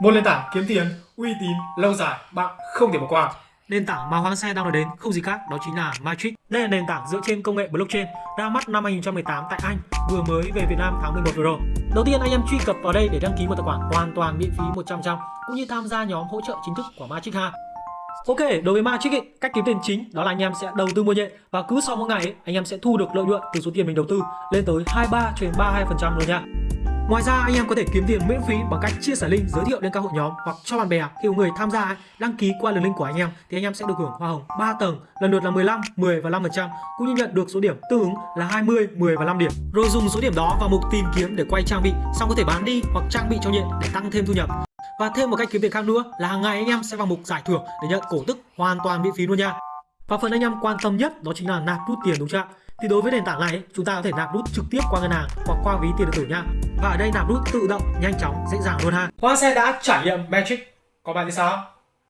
Một nền tảng kiếm tiền uy tín lâu dài bạn không thể bỏ qua. Nền tảng mà Hoàng Xe đang nói đến không gì khác đó chính là Matrix. Đây là nền tảng dựa trên công nghệ blockchain ra mắt năm 2018 tại Anh, vừa mới về Việt Nam tháng 11 vừa rồi. Đầu tiên anh em truy cập vào đây để đăng ký một tài khoản hoàn toàn miễn phí 100% cũng như tham gia nhóm hỗ trợ chính thức của Matrix 2. Ok, đối với Matrix ấy, cách kiếm tiền chính đó là anh em sẽ đầu tư mua nhện và cứ sau mỗi ngày ấy, anh em sẽ thu được lợi nhuận từ số tiền mình đầu tư lên tới 23 cho đến 32% luôn nha. Ngoài ra anh em có thể kiếm tiền miễn phí bằng cách chia sẻ link giới thiệu đến các hội nhóm hoặc cho bạn bè khi có người tham gia đăng ký qua đường link của anh em thì anh em sẽ được hưởng hoa hồng 3 tầng lần lượt là 15, 10 và 5% cũng như nhận được số điểm tương ứng là 20, 10 và 5 điểm. Rồi dùng số điểm đó vào mục tìm kiếm để quay trang bị xong có thể bán đi hoặc trang bị cho nhận để tăng thêm thu nhập. Và thêm một cách kiếm tiền khác nữa là hàng ngày anh em sẽ vào mục giải thưởng để nhận cổ tức hoàn toàn miễn phí luôn nha. Và phần anh em quan tâm nhất đó chính là nạp rút tiền đúng chưa ạ? Thì đối với nền tảng này chúng ta có thể nạp rút trực tiếp qua ngân hàng hoặc qua ví tiền điện tử nha. Và ở đây nạp nút tự động, nhanh chóng, dễ dàng luôn ha. Hoa xe đã trải nghiệm Magic. Còn bạn thì sao?